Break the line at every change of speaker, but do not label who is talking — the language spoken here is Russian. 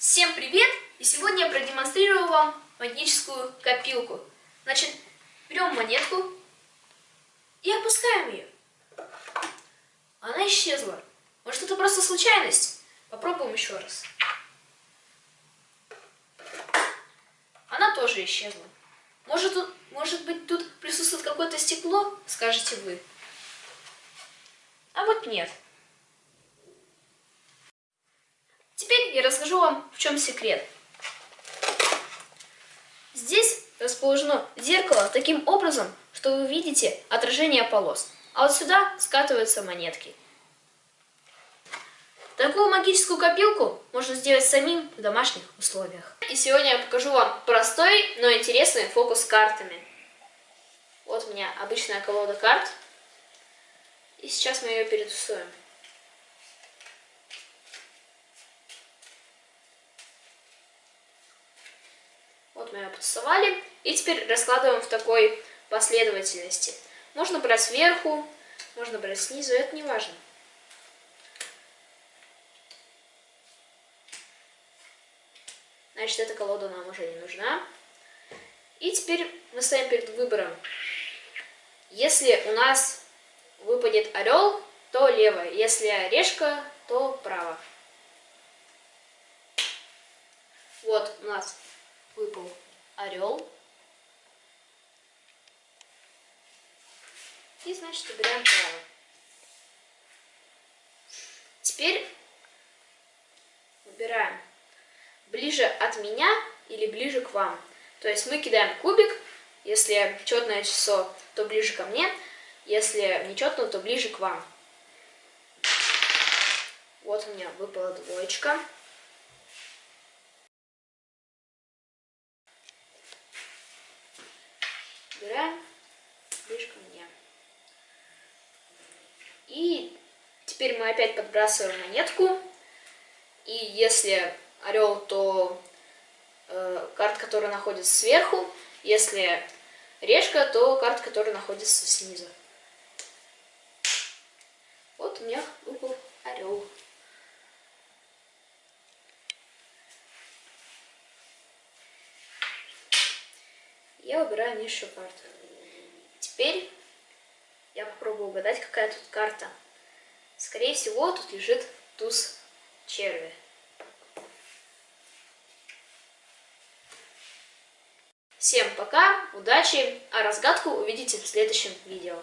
Всем привет! И сегодня я продемонстрирую вам магическую копилку. Значит, берем монетку и опускаем ее. Она исчезла. Может это просто случайность? Попробуем еще раз. Она тоже исчезла. Может, может быть тут присутствует какое-то стекло, скажете вы. А вот нет. Я расскажу вам, в чем секрет. Здесь расположено зеркало таким образом, что вы видите отражение полос. А вот сюда скатываются монетки. Такую магическую копилку можно сделать самим в домашних условиях. И сегодня я покажу вам простой, но интересный фокус с картами. Вот у меня обычная колода карт. И сейчас мы ее перетусуем. Мы ее потасовали. И теперь раскладываем в такой последовательности. Можно брать сверху, можно брать снизу, это не важно. Значит, эта колода нам уже не нужна. И теперь мы стоим перед выбором. Если у нас выпадет орел, то лево. Если решка, то право. Вот у нас выпал орел. И, значит, выбираем право. Теперь выбираем ближе от меня или ближе к вам. То есть мы кидаем кубик, если четное число, то ближе ко мне, если нечетное, то ближе к вам. Вот у меня выпала двоечка. Убираем ближе ко мне. И теперь мы опять подбрасываем монетку. И если орел, то э, карта, которая находится сверху. Если решка, то карта, которая находится снизу. Вот у меня выпал орел. Я выбираю низшую карту. Теперь я попробую угадать, какая тут карта. Скорее всего, тут лежит туз черви. Всем пока, удачи, а разгадку увидите в следующем видео.